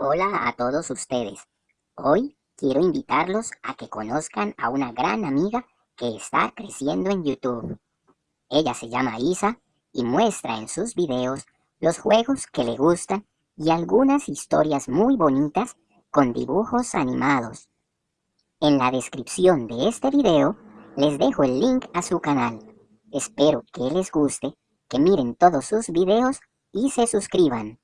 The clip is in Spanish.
Hola a todos ustedes. Hoy quiero invitarlos a que conozcan a una gran amiga que está creciendo en YouTube. Ella se llama Isa y muestra en sus videos los juegos que le gustan y algunas historias muy bonitas con dibujos animados. En la descripción de este video les dejo el link a su canal. Espero que les guste, que miren todos sus videos y se suscriban.